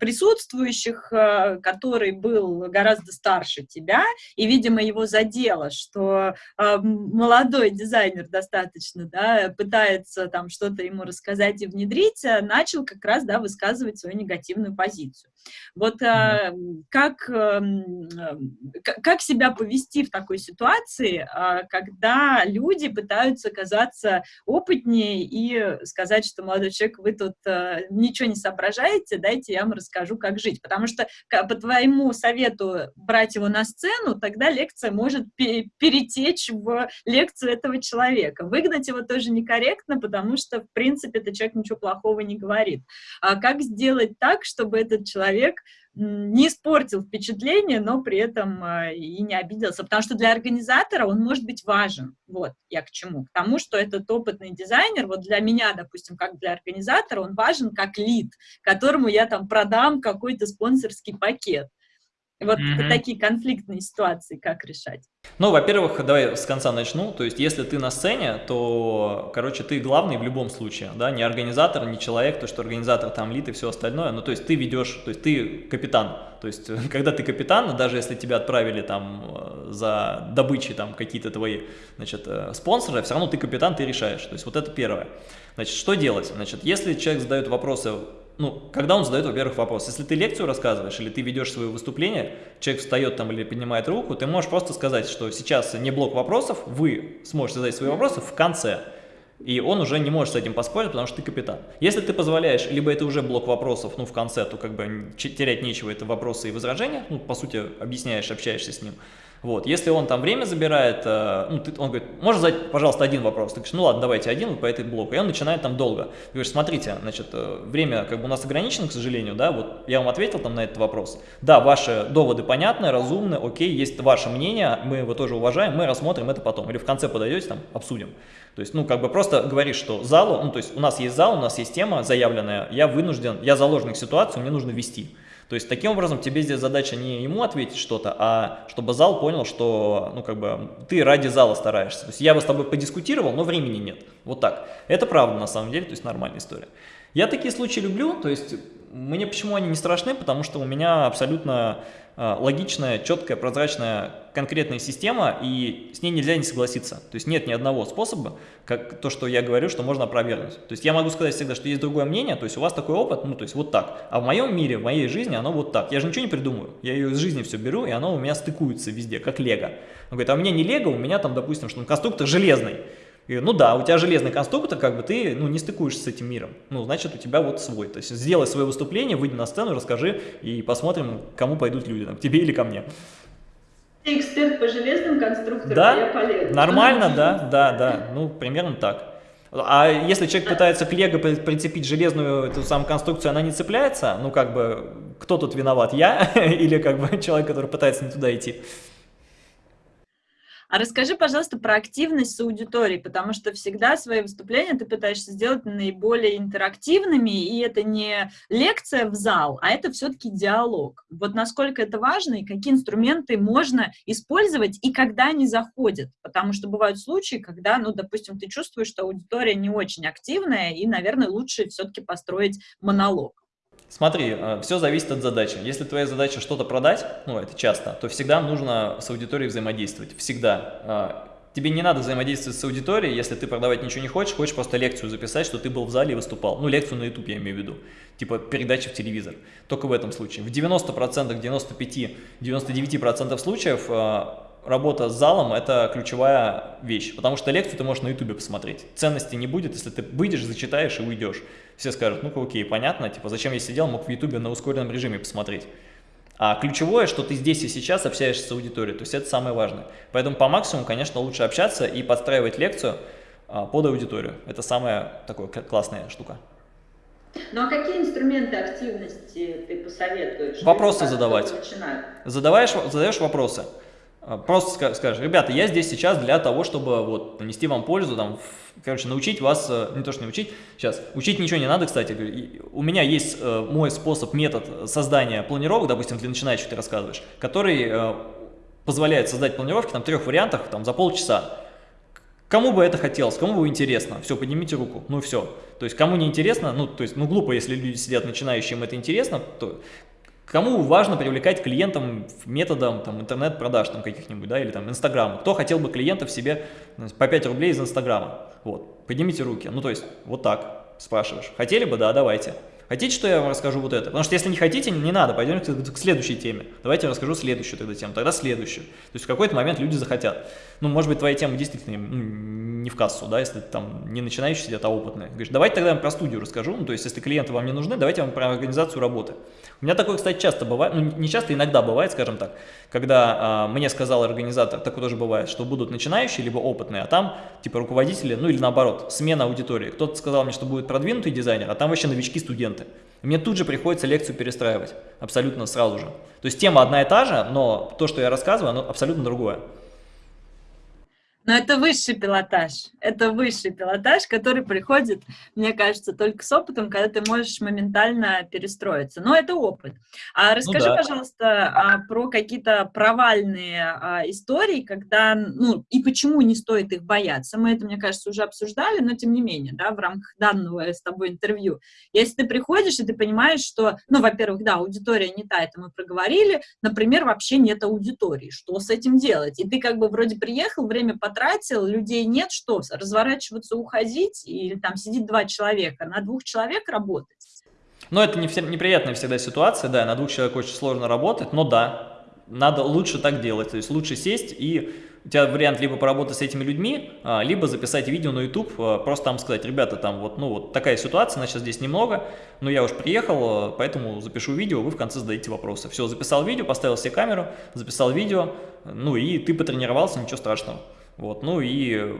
присутствующих, э, который был гораздо старше тебя, и, видимо, его задело, что э, молодой дизайнер достаточно да, пытается там что-то ему рассказать и внедрить, начал как раз да, высказывать свою негативную позицию. Вот как, как себя повести в такой ситуации, ситуации, а, когда люди пытаются казаться опытнее и сказать, что, молодой человек, вы тут а, ничего не соображаете, дайте я вам расскажу, как жить. Потому что по твоему совету брать его на сцену, тогда лекция может перетечь в лекцию этого человека. Выгнать его тоже некорректно, потому что, в принципе, этот человек ничего плохого не говорит. А как сделать так, чтобы этот человек не испортил впечатление, но при этом э, и не обиделся, потому что для организатора он может быть важен. Вот я к чему. К тому, что этот опытный дизайнер, вот для меня, допустим, как для организатора, он важен как лид, которому я там продам какой-то спонсорский пакет. Вот mm -hmm. такие конфликтные ситуации как решать? Ну, во-первых, давай с конца начну. То есть, если ты на сцене, то, короче, ты главный в любом случае, да, не организатор, не человек, то, что организатор там лид и все остальное. Ну, то есть, ты ведешь, то есть, ты капитан. То есть, когда ты капитан, даже если тебя отправили там э, за добычей там какие-то твои, значит, э, спонсоры, все равно ты капитан, ты решаешь. То есть, вот это первое. Значит, что делать? Значит, если человек задает вопросы ну, когда он задает, во-первых, вопрос. Если ты лекцию рассказываешь или ты ведешь свое выступление, человек встает там или поднимает руку, ты можешь просто сказать, что сейчас не блок вопросов, вы сможете задать свои вопросы в конце. И он уже не может с этим поспорить, потому что ты капитан. Если ты позволяешь, либо это уже блок вопросов, ну, в конце, то как бы терять нечего, это вопросы и возражения, ну, по сути, объясняешь, общаешься с ним. Вот, если он там время забирает, э, ну, ты, он говорит, можно задать, пожалуйста, один вопрос. Ты говоришь, ну ладно, давайте один вот по этой блоку. И он начинает там долго. Ты говоришь, смотрите, значит, э, время как бы у нас ограничено, к сожалению, да, вот я вам ответил там на этот вопрос. Да, ваши доводы понятны, разумны, окей, есть ваше мнение, мы его тоже уважаем, мы рассмотрим это потом. Или в конце подойдете, там, обсудим. То есть, ну, как бы просто говоришь, что залу, ну, то есть у нас есть зал, у нас есть тема заявленная, я вынужден, я заложник ситуации, мне нужно вести. То есть таким образом тебе здесь задача не ему ответить что-то, а чтобы зал понял, что ну как бы ты ради зала стараешься. То есть я бы с тобой подискутировал, но времени нет. Вот так. Это правда на самом деле, то есть нормальная история. Я такие случаи люблю, то есть мне почему они не страшны, потому что у меня абсолютно а, логичная, четкая, прозрачная, конкретная система, и с ней нельзя не согласиться. То есть нет ни одного способа, как то, что я говорю, что можно опровергнуть. То есть я могу сказать всегда, что есть другое мнение, то есть у вас такой опыт, ну то есть вот так. А в моем мире, в моей жизни оно вот так. Я же ничего не придумаю. Я ее из жизни все беру, и оно у меня стыкуется везде, как лего. Он говорит, а у меня не лего, у меня там, допустим, что конструктор железный. И, ну да, у тебя железный конструктор, как бы ты ну, не стыкуешься с этим миром. Ну, значит, у тебя вот свой. То есть сделай свое выступление, выйди на сцену, расскажи, и посмотрим, кому пойдут люди, там, к тебе или ко мне. Ты эксперт по железным конструкторам, да? я по Нормально, да, да, да. Ну, примерно так. А если человек пытается к лего прицепить железную эту самую конструкцию, она не цепляется, ну как бы, кто тут виноват, я или как бы человек, который пытается не туда идти? А расскажи, пожалуйста, про активность с аудиторией, потому что всегда свои выступления ты пытаешься сделать наиболее интерактивными, и это не лекция в зал, а это все-таки диалог. Вот насколько это важно и какие инструменты можно использовать и когда они заходят, потому что бывают случаи, когда, ну, допустим, ты чувствуешь, что аудитория не очень активная, и, наверное, лучше все-таки построить монолог. Смотри, э, все зависит от задачи. Если твоя задача что-то продать, ну это часто, то всегда нужно с аудиторией взаимодействовать. Всегда. Э, тебе не надо взаимодействовать с аудиторией, если ты продавать ничего не хочешь, хочешь просто лекцию записать, что ты был в зале и выступал. Ну, лекцию на YouTube я имею в виду, типа передачи в телевизор. Только в этом случае. В 90%, 95, 99% случаев э, работа с залом – это ключевая вещь, потому что лекцию ты можешь на YouTube посмотреть. Ценности не будет, если ты выйдешь, зачитаешь и уйдешь. Все скажут, ну-ка, окей, понятно, типа, зачем я сидел, мог в YouTube на ускоренном режиме посмотреть. А ключевое, что ты здесь и сейчас общаешься с аудиторией, то есть это самое важное. Поэтому по максимуму, конечно, лучше общаться и подстраивать лекцию а, под аудиторию. Это самая такая классная штука. Ну а какие инструменты активности ты посоветуешь? Вопросы задавать. Задаваешь, задаешь вопросы. А, просто скажешь, ребята, я здесь сейчас для того, чтобы вот нанести вам пользу, там, короче, научить вас, э, не то что научить, сейчас, учить ничего не надо, кстати, у меня есть э, мой способ, метод создания планировок, допустим, для начинающих ты рассказываешь, который э, позволяет создать планировки, там, трех вариантах, там, за полчаса. Кому бы это хотелось, кому бы интересно, все, поднимите руку, ну все. То есть, кому не интересно, ну, то есть, ну, глупо, если люди сидят начинающие, это интересно, то Кому важно привлекать клиентам методом интернет-продаж там каких-нибудь, да, или там Инстаграма? Кто хотел бы клиентов себе по 5 рублей из Инстаграма? Вот, поднимите руки. Ну, то есть, вот так спрашиваешь. Хотели бы? Да, давайте. Хотите, что я вам расскажу вот это? Потому что если не хотите, не надо, пойдемте к следующей теме. Давайте я расскажу следующую тогда тему, тогда следующую. То есть в какой-то момент люди захотят. Ну, может быть, твоя тема действительно не в кассу, да, если там не начинающий сидят, а опытные. Говоришь, давайте тогда я вам про студию расскажу, ну, то есть если клиенты вам не нужны, давайте я вам про организацию работы. У меня такое, кстати, часто бывает, ну не часто, иногда бывает, скажем так, когда а, мне сказал организатор, такое тоже бывает, что будут начинающие, либо опытные, а там типа руководители, ну или наоборот, смена аудитории. Кто-то сказал мне, что будет продвинутый дизайнер, а там вообще новички-студенты. Студенты. Мне тут же приходится лекцию перестраивать, абсолютно сразу же. То есть тема одна и та же, но то, что я рассказываю, оно абсолютно другое. Но это высший пилотаж. Это высший пилотаж, который приходит, мне кажется, только с опытом, когда ты можешь моментально перестроиться. Но это опыт. А ну расскажи, ну, да. пожалуйста, а, про какие-то провальные а, истории, когда, ну, и почему не стоит их бояться. Мы это, мне кажется, уже обсуждали, но тем не менее, да, в рамках данного с тобой интервью. Если ты приходишь, и ты понимаешь, что, ну, во-первых, да, аудитория не та, это мы проговорили, например, вообще нет аудитории. Что с этим делать? И ты как бы вроде приехал, время потратил, потратил, людей нет, что, разворачиваться, уходить, или там сидит два человека, на двух человек работать? Ну, это не все, неприятная всегда ситуация, да, на двух человек очень сложно работать, но да, надо лучше так делать, то есть лучше сесть и у тебя вариант либо поработать с этими людьми, а, либо записать видео на YouTube, а, просто там сказать, ребята, там вот, ну, вот такая ситуация, нас сейчас здесь немного, но я уж приехал, а, поэтому запишу видео, вы в конце задаете вопросы. Все, записал видео, поставил себе камеру, записал видео, ну и ты потренировался, ничего страшного. Вот, ну и,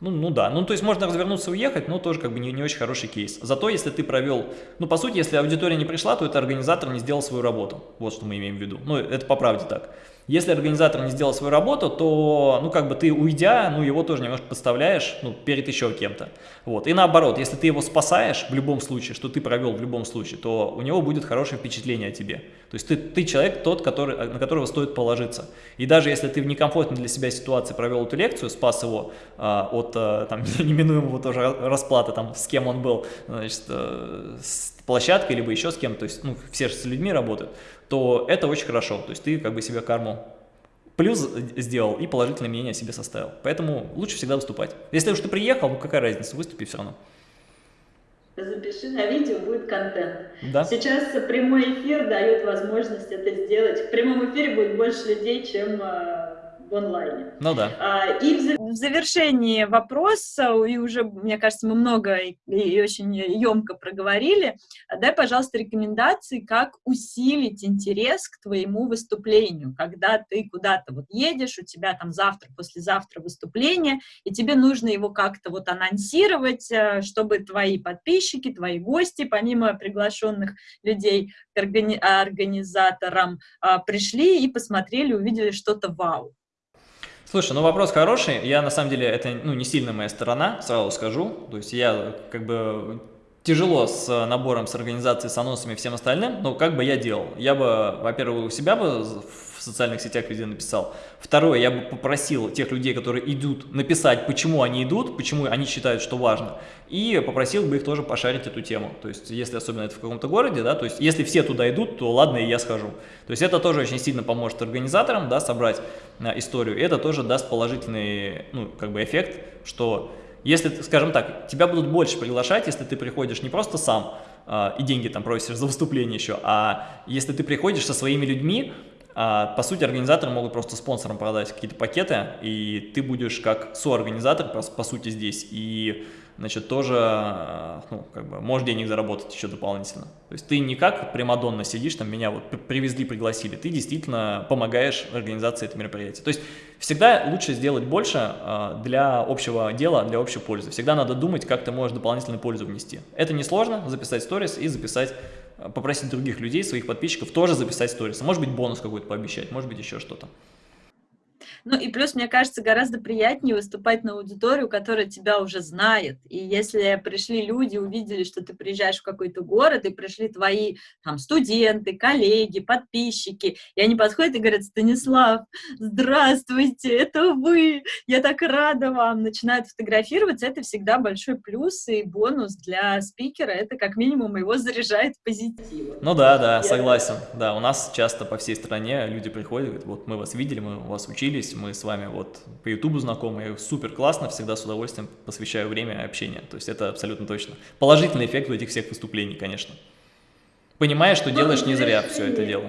ну, ну да, ну то есть можно развернуться и уехать, но тоже как бы не, не очень хороший кейс. Зато если ты провел, ну по сути, если аудитория не пришла, то это организатор не сделал свою работу. Вот что мы имеем в виду. Ну это по правде так. Если организатор не сделал свою работу, то, ну, как бы ты, уйдя, ну, его тоже немножко подставляешь, ну, перед еще кем-то. Вот. И наоборот, если ты его спасаешь в любом случае, что ты провел в любом случае, то у него будет хорошее впечатление о тебе. То есть ты, ты человек тот, который, на которого стоит положиться. И даже если ты в некомфортной для себя ситуации провел эту лекцию, спас его а, от а, там, неминуемого тоже расплаты, там, с кем он был, значит, с площадкой, либо еще с кем, то есть, ну, все же с людьми работают, то это очень хорошо. То есть ты как бы себе карму плюс сделал и положительное мнение о себе составил. Поэтому лучше всегда выступать. Если уж ты приехал, ну какая разница, выступи все равно. Запиши на видео, будет контент. Да. Сейчас прямой эфир дает возможность это сделать. В прямом эфире будет больше людей, чем а, в онлайне. Ну да. А, и в завершении вопроса, и уже, мне кажется, мы много и очень емко проговорили, дай, пожалуйста, рекомендации, как усилить интерес к твоему выступлению, когда ты куда-то вот едешь, у тебя там завтра, послезавтра выступление, и тебе нужно его как-то вот анонсировать, э, чтобы твои подписчики, твои гости, помимо приглашенных людей к органи организаторам, а, пришли и посмотрели, увидели что-то вау. Слушай, ну вопрос хороший. Я на самом деле, это ну, не сильно моя сторона, сразу скажу. То есть я как бы тяжело с набором, с организацией, с анонсами и всем остальным, но как бы я делал? Я бы, во-первых, у себя бы в социальных сетях везде написал. Второе, я бы попросил тех людей, которые идут, написать, почему они идут, почему они считают, что важно. И попросил бы их тоже пошарить эту тему. То есть, если особенно это в каком-то городе, да, то есть, если все туда идут, то ладно, и я схожу. То есть, это тоже очень сильно поможет организаторам, да, собрать а, историю. И это тоже даст положительный, ну, как бы эффект, что если, скажем так, тебя будут больше приглашать, если ты приходишь не просто сам, э, и деньги там просишь за выступление еще, а если ты приходишь со своими людьми, по сути, организаторы могут просто спонсорам продать какие-то пакеты, и ты будешь как соорганизатор, по, по сути, здесь, и, значит, тоже, а, ну, как бы, можешь денег заработать еще дополнительно. То есть ты не как Примадонна сидишь, там, меня вот привезли, пригласили, ты действительно помогаешь организации этого мероприятия. То есть всегда лучше сделать больше а, для общего дела, для общей пользы. Всегда надо думать, как ты можешь дополнительную пользу внести. Это несложно, записать сторис и записать попросить других людей, своих подписчиков тоже записать сторис. Может быть, бонус какой-то пообещать, может быть, еще что-то. Ну и плюс, мне кажется, гораздо приятнее выступать на аудиторию, которая тебя уже знает. И если пришли люди, увидели, что ты приезжаешь в какой-то город, и пришли твои там студенты, коллеги, подписчики, и они подходят и говорят, Станислав, здравствуйте, это вы, я так рада вам, начинают фотографироваться, это всегда большой плюс и бонус для спикера, это как минимум его заряжает позитивом. Ну да, да, я согласен, да, у нас часто по всей стране люди приходят, говорят, вот мы вас видели, мы у вас учились, учились, мы с вами вот по ютубу знакомы, супер классно, всегда с удовольствием посвящаю время общения, то есть это абсолютно точно. Положительный эффект у этих всех выступлений, конечно. Понимаешь, что делаешь не зря все это дело.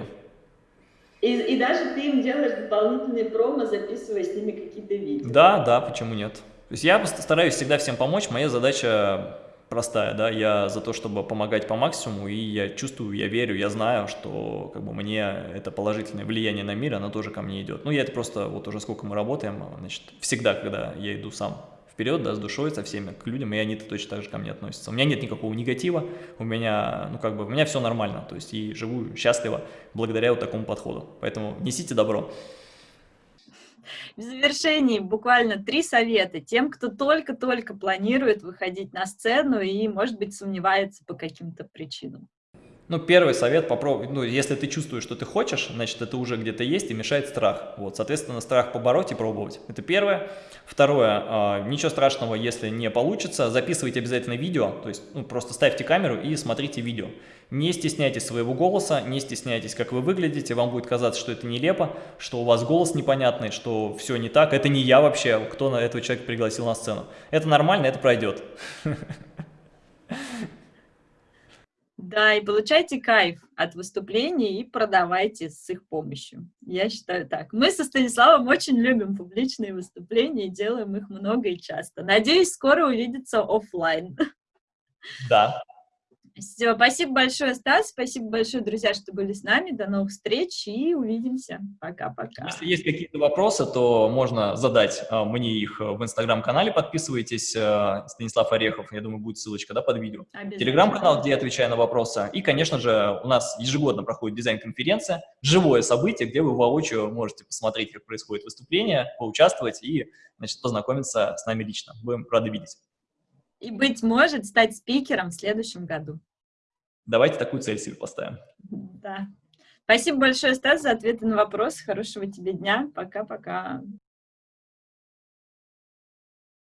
И, и даже ты им делаешь дополнительные промо, записывая с ними какие-то видео. Да, да, почему нет. То есть я стараюсь всегда всем помочь, моя задача простая, да, я за то, чтобы помогать по максимуму, и я чувствую, я верю, я знаю, что как бы мне это положительное влияние на мир, оно тоже ко мне идет. Ну, я это просто, вот уже сколько мы работаем, значит, всегда, когда я иду сам вперед, да, с душой, со всеми, к людям, и они-то точно так же ко мне относятся. У меня нет никакого негатива, у меня, ну, как бы, у меня все нормально, то есть и живу счастливо благодаря вот такому подходу. Поэтому несите добро. В завершении буквально три совета тем, кто только-только планирует выходить на сцену и, может быть, сомневается по каким-то причинам. Ну, первый совет, попробуй, ну, если ты чувствуешь, что ты хочешь, значит, это уже где-то есть и мешает страх. Вот, соответственно, страх побороть и пробовать. Это первое. Второе, э, ничего страшного, если не получится, записывайте обязательно видео, то есть, ну, просто ставьте камеру и смотрите видео. Не стесняйтесь своего голоса, не стесняйтесь, как вы выглядите, вам будет казаться, что это нелепо, что у вас голос непонятный, что все не так, это не я вообще, кто на этого человека пригласил на сцену. Это нормально, это пройдет. Да, и получайте кайф от выступлений и продавайте с их помощью. Я считаю так. Мы со Станиславом очень любим публичные выступления и делаем их много и часто. Надеюсь, скоро увидеться офлайн. Да, все, спасибо большое, Стас, спасибо большое, друзья, что были с нами. До новых встреч и увидимся. Пока-пока. Если есть какие-то вопросы, то можно задать а, мне их в инстаграм-канале. Подписывайтесь, а, Станислав Орехов, я думаю, будет ссылочка да, под видео. Телеграм-канал, где я отвечаю на вопросы. И, конечно же, у нас ежегодно проходит дизайн-конференция, живое событие, где вы воочию можете посмотреть, как происходит выступление, поучаствовать и значит, познакомиться с нами лично. Будем рады видеть. И, быть может, стать спикером в следующем году. Давайте такую цель себе поставим. Да. Спасибо большое, Стас, за ответы на вопросы. Хорошего тебе дня. Пока-пока.